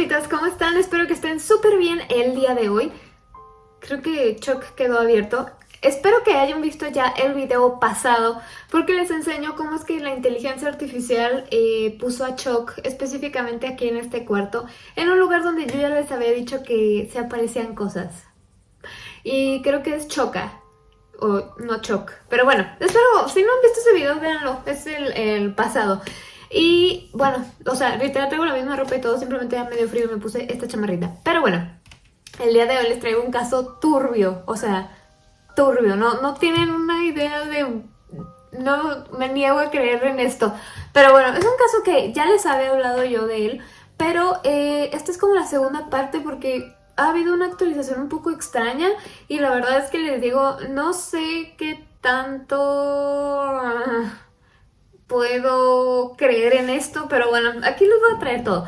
fantasmitas, ¿cómo están? Espero que estén súper bien el día de hoy. Creo que Chuck quedó abierto. Espero que hayan visto ya el video pasado porque les enseño cómo es que la inteligencia artificial eh, puso a Chuck específicamente aquí en este cuarto en un lugar donde yo ya les había dicho que se aparecían cosas. Y creo que es Choca, o no Choc. Pero bueno, espero, si no han visto ese video, véanlo, es el pasado. Y bueno, o sea, literal traigo la misma ropa y todo, simplemente ya medio frío y me puse esta chamarrita. Pero bueno, el día de hoy les traigo un caso turbio, o sea, turbio, no, no tienen una idea de... No me niego a creer en esto. Pero bueno, es un caso que ya les había hablado yo de él, pero eh, esta es como la segunda parte porque ha habido una actualización un poco extraña y la verdad es que les digo, no sé qué tanto puedo creer en esto, pero bueno, aquí les voy a traer todo.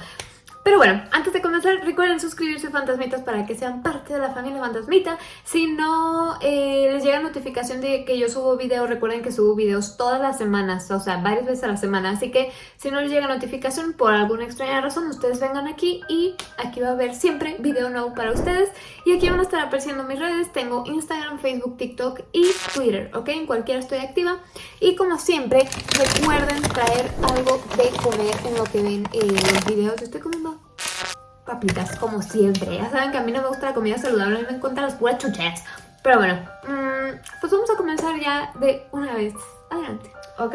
Pero bueno, antes de comenzar, recuerden suscribirse Fantasmitas para que sean parte de la familia Fantasmita. Si no eh, les llega notificación de que yo subo videos, recuerden que subo videos todas las semanas, o sea, varias veces a la semana. Así que si no les llega notificación por alguna extraña razón, ustedes vengan aquí y aquí va a haber siempre video nuevo para ustedes. Y aquí van a estar apareciendo mis redes. Tengo Instagram, Facebook, TikTok y Twitter, ¿ok? En cualquiera estoy activa. Y como siempre, recuerden traer algo de comer en lo que ven eh, los videos. Estoy comiendo papitas, como siempre. Ya saben que a mí no me gusta la comida saludable, a mí me encantan las puras chucheras. Pero bueno, mm, pues vamos a comenzar ya de una vez. Adelante. Ok,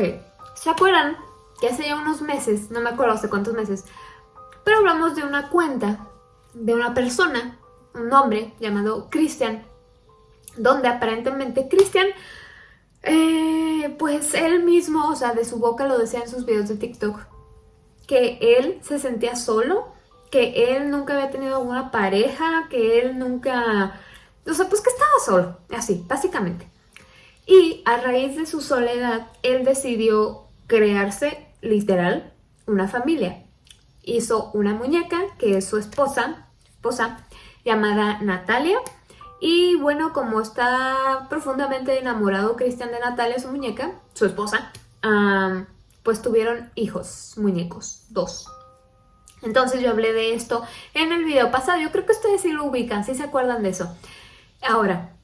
¿se acuerdan que hace ya unos meses, no me acuerdo hace cuántos meses, pero hablamos de una cuenta de una persona, un hombre llamado Christian, donde aparentemente Christian, eh, pues él mismo, o sea, de su boca lo decía en sus videos de TikTok, que él se sentía solo que él nunca había tenido alguna pareja, que él nunca... O sea, pues que estaba solo, así, básicamente. Y a raíz de su soledad, él decidió crearse, literal, una familia. Hizo una muñeca, que es su esposa, esposa llamada Natalia. Y bueno, como está profundamente enamorado Cristian de Natalia, su muñeca, su esposa, pues tuvieron hijos, muñecos, dos. Entonces yo hablé de esto en el video pasado. Yo creo que ustedes sí lo ubican, sí se acuerdan de eso. Ahora,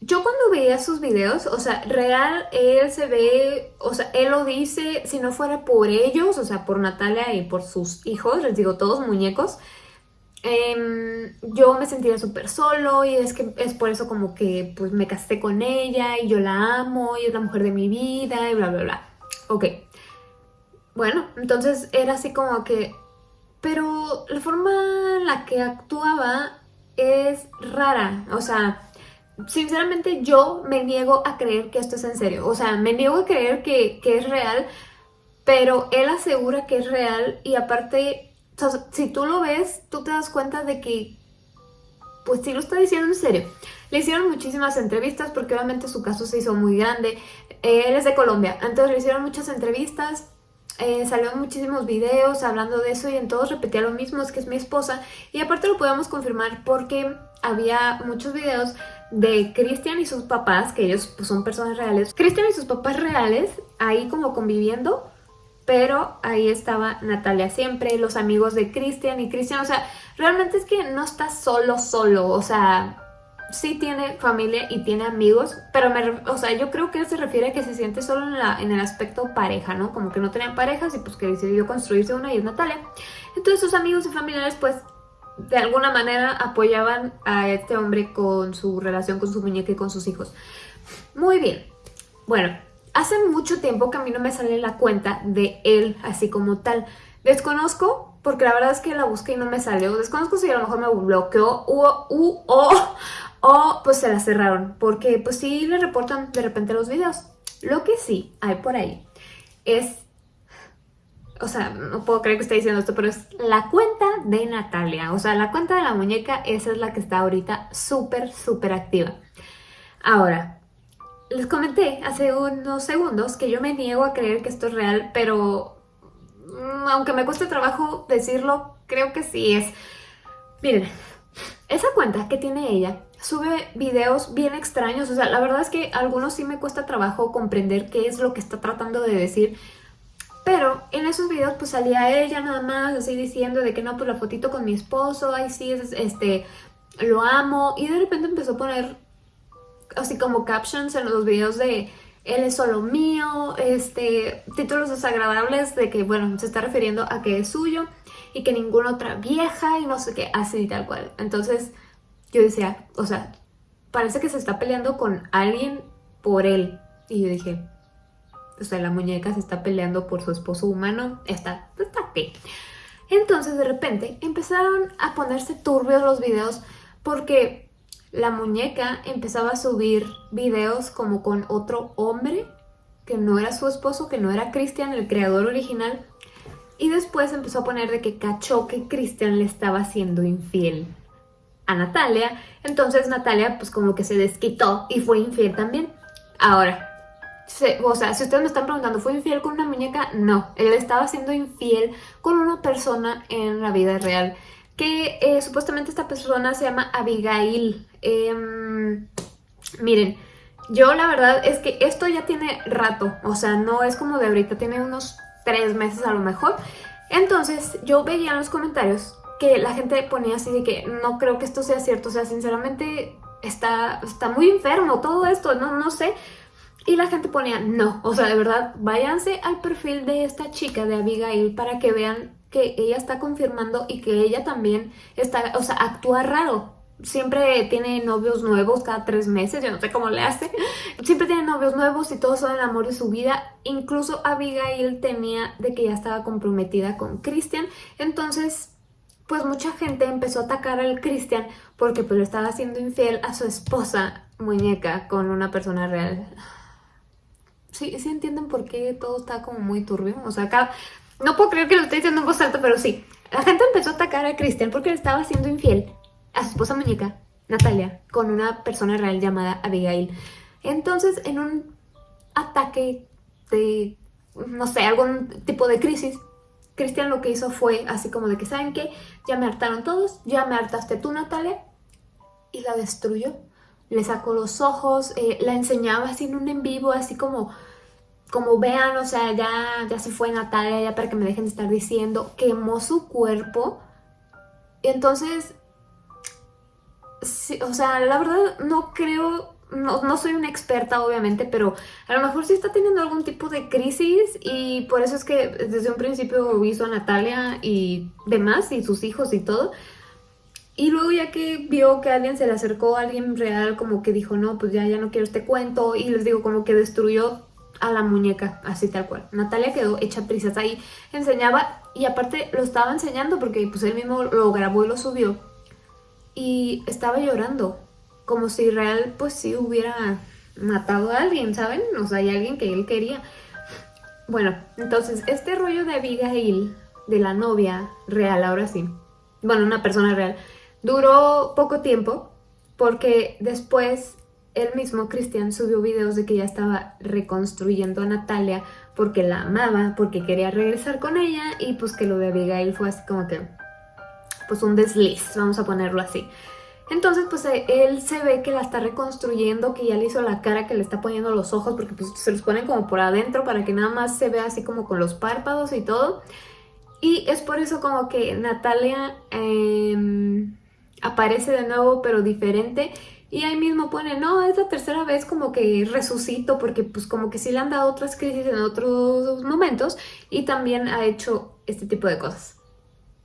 yo cuando veía sus videos, o sea, real, él se ve, o sea, él lo dice, si no fuera por ellos, o sea, por Natalia y por sus hijos, les digo, todos muñecos, em, yo me sentía súper solo y es que es por eso como que pues me casé con ella y yo la amo y es la mujer de mi vida y bla, bla, bla. Ok. Bueno, entonces era así como que pero la forma en la que actuaba es rara, o sea, sinceramente yo me niego a creer que esto es en serio, o sea, me niego a creer que, es real, pero él asegura que es real y aparte, si tú lo ves, tú te das cuenta de que, pues sí lo está diciendo en serio. Le hicieron muchísimas entrevistas porque obviamente su caso se hizo muy grande, él es de Colombia, entonces le hicieron muchas entrevistas, eh, salieron muchísimos videos hablando de eso y en todos repetía lo mismo, es que es mi esposa. Y aparte lo podemos confirmar porque había muchos videos de Cristian y sus papás, que ellos pues, son personas reales. Cristian y sus papás reales ahí como conviviendo, pero ahí estaba Natalia siempre, los amigos de Cristian y Cristian, o sea, realmente es que no está solo, solo, o sea, sí tiene familia y tiene amigos, pero me, o sea, yo creo que él se refiere a que se siente solo en, la, en el aspecto pareja, ¿no? Como que no tenían parejas y pues que decidió construirse una y es Natalia. Entonces sus amigos y familiares pues de alguna manera apoyaban a este hombre con su relación con su muñeca y con sus hijos. Muy bien. Bueno, hace mucho tiempo que a mí no me sale la cuenta de él así como tal. Desconozco porque la verdad es que la busqué y no me salió. Desconozco si a lo mejor me bloqueó u, o, o pues se la cerraron, porque pues sí le reportan de repente los videos. Lo que sí hay por ahí es, o sea, no puedo creer que esté diciendo esto, pero es la cuenta de Natalia. O sea, la cuenta de la muñeca, esa es la que está ahorita súper, súper activa. Ahora, les comenté hace unos segundos que yo me niego a creer que esto es real, pero aunque me cueste trabajo decirlo, creo que sí es. Miren, esa cuenta que tiene ella sube videos bien extraños, o sea, la verdad es que algunos sí me cuesta trabajo comprender qué es lo que está tratando de decir, Pero en esos videos pues salía ella nada más así diciendo de que no, pues la fotito con mi esposo, ay sí, este, lo amo. Y de repente empezó a poner así como captions en los videos de él es solo mío, este, títulos desagradables de que, bueno, se está refiriendo a que es suyo y que ninguna otra vieja y no sé qué, así tal cual. Entonces yo decía, o sea, parece que se está peleando con alguien por él. Y yo dije, o sea, la muñeca se está peleando por su esposo humano, está, está aquí. Entonces de repente empezaron a ponerse turbios los videos porque la muñeca empezaba a subir videos como con otro hombre que no era su esposo, que no era Christian, el creador original. Y después empezó a poner de que cachó que Christian le estaba siendo infiel a Natalia. Entonces Natalia pues como que se desquitó y fue infiel también. Ahora, o sea, si ustedes me están preguntando, ¿fue infiel con una muñeca? No, él estaba siendo infiel con una persona en la vida real. Que eh, supuestamente esta persona se llama Abigail. Em, miren, yo la verdad es que esto ya tiene rato. O sea, no es como de ahorita, tiene unos tres meses a lo mejor. Entonces yo veía en los comentarios que la gente ponía así de que no creo que esto sea cierto. O sea, sinceramente está, está muy enfermo todo esto, no, no sé. Y la gente ponía, no, o sea, de verdad, váyanse al perfil de esta chica, de Abigail, para que vean que ella está confirmando y que ella también está, o sea, actúa raro. Siempre tiene novios nuevos cada tres meses, yo no sé cómo le hace. Siempre tiene novios nuevos y todos son el amor de su vida. Incluso Abigail tenía de que ya estaba comprometida con Christian. Entonces, pues mucha gente empezó a atacar al Christian porque pues le estaba haciendo infiel a su esposa muñeca con una persona real. Sí, sí entienden por qué todo está como muy turbio. O sea, acá no puedo creer que lo esté diciendo en voz alta, pero sí. La gente empezó a atacar a Cristian porque le estaba haciendo infiel a su esposa muñeca, Natalia, con una persona real llamada Abigail. Entonces, en un ataque de, no sé, algún tipo de crisis, Cristian lo que hizo fue así como de que, ¿saben qué? Ya me hartaron todos, ya me hartaste tú, Natalia, y la destruyó le sacó los ojos, eh, la enseñaba así en un en vivo, así como, como vean, o sea, ya, ya se fue Natalia, ya para que me dejen de estar diciendo, quemó su cuerpo. Entonces, o sea, la verdad no creo, no, no, soy una experta obviamente, pero a lo mejor sí está teniendo algún tipo de crisis y por eso es que desde un principio hizo a Natalia y demás, y sus hijos y todo, y luego ya que vio que alguien se le acercó, alguien real, como que dijo, no, pues ya, ya no quiero este cuento. Y les digo, como que destruyó a la muñeca, así tal cual. Natalia quedó hecha prisas ahí, enseñaba y aparte lo estaba enseñando porque pues él mismo lo grabó y lo subió. Y estaba llorando, como si real pues sí hubiera matado a alguien, ¿saben? O sea, hay alguien que él quería. Bueno, entonces este rollo de Abigail, de la novia real, ahora sí, bueno, una persona real, Duró poco tiempo porque después él mismo, Cristian, subió videos de que ya estaba reconstruyendo a Natalia porque la amaba, porque quería regresar con ella y pues que lo de Abigail fue así como que pues un desliz, vamos a ponerlo así. Entonces pues eh, él se ve que la está reconstruyendo, que ya le hizo la cara, que le está poniendo los ojos porque pues se los ponen como por adentro para que nada más se vea así como con los párpados y todo. Y es por eso como que Natalia... Eh, aparece de nuevo pero diferente y ahí mismo pone, no, es la tercera vez como que resucito porque pues como que sí le han dado otras crisis en otros momentos y también ha hecho este tipo de cosas.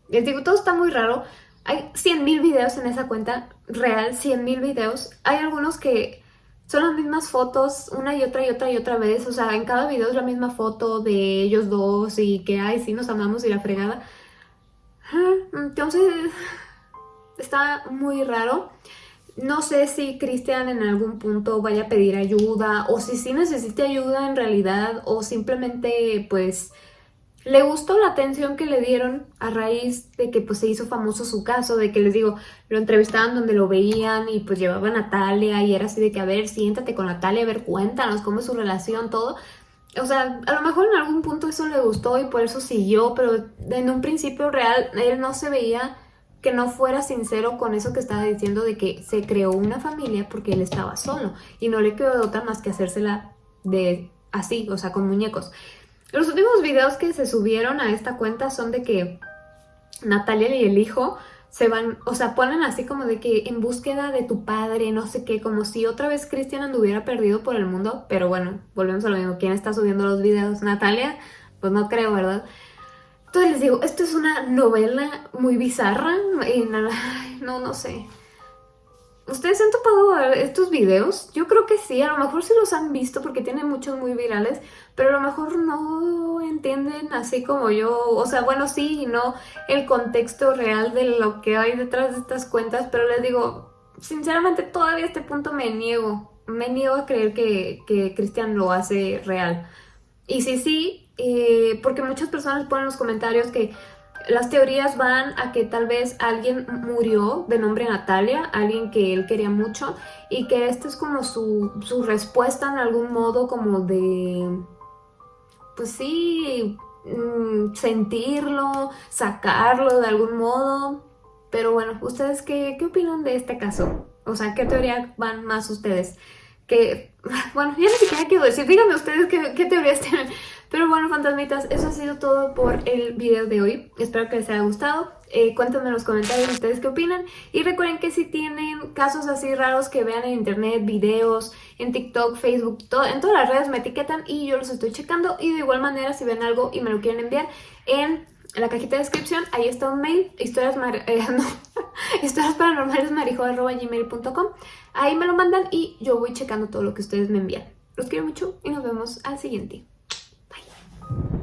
Les digo, todo está muy raro. Hay 100.000 videos en esa cuenta, real, 100.000 videos. Hay algunos que son las mismas fotos una y otra y otra y otra vez. O sea, en cada video es la misma foto de ellos dos y que, ay, sí, nos amamos y la fregada. Entonces, está muy raro. No sé si Cristian en algún punto vaya a pedir ayuda o si sí necesite ayuda en realidad o simplemente pues le gustó la atención que le dieron a raíz de que pues se hizo famoso su caso, de que les digo, lo entrevistaban donde lo veían y pues llevaba a Natalia y era así de que a ver, siéntate con Natalia, a ver, cuéntanos cómo es su relación, todo. O sea, a lo mejor en algún punto eso le gustó y por eso siguió, pero en un principio real él no se veía que no fuera sincero con eso que estaba diciendo de que se creó una familia porque él estaba solo y no le quedó otra más que hacérsela de así, o sea, con muñecos. Los últimos videos que se subieron a esta cuenta son de que Natalia y el hijo se van, o sea, ponen así como de que en búsqueda de tu padre, no sé qué, como si otra vez Cristian anduviera perdido por el mundo, pero bueno, volvemos a lo mismo, ¿quién está subiendo los videos? ¿Natalia? Pues no creo, ¿verdad? Entonces les digo, esto es una novela muy bizarra, y no, no sé, ¿Ustedes han topado estos videos? Yo creo que sí, a lo mejor sí los han visto porque tienen muchos muy virales, pero a lo mejor no entienden así como yo, o sea, bueno, sí y no el contexto real de lo que hay detrás de estas cuentas, pero les digo, sinceramente todavía a este punto me niego, me niego a creer que, que Cristian lo hace real. Y sí, sí, eh, porque muchas personas ponen en los comentarios que las teorías van a que tal vez alguien murió de nombre Natalia, alguien que él quería mucho y que esta es como su, su respuesta en algún modo como de, pues sí, mm, sentirlo, sacarlo de algún modo. Pero bueno, ¿ustedes qué, qué opinan de este caso? O sea, ¿qué teoría van más ustedes? Que, bueno, ya ni siquiera quiero decir, díganme ustedes qué, qué teorías tienen. Pero bueno, fantasmitas, eso ha sido todo por el video de hoy. Espero que les haya gustado. Eh, cuéntenme en los comentarios ustedes qué opinan. Y recuerden que si tienen casos así raros que vean en internet, videos, en TikTok, Facebook, todo, en todas las redes me etiquetan y yo los estoy checando. Y de igual manera, si ven algo y me lo quieren enviar en la cajita de descripción, ahí está un mail, historias, eh, no, historias paranormales gmail.com Ahí me lo mandan y yo voy checando todo lo que ustedes me envían. Los quiero mucho y nos vemos al siguiente. Bye.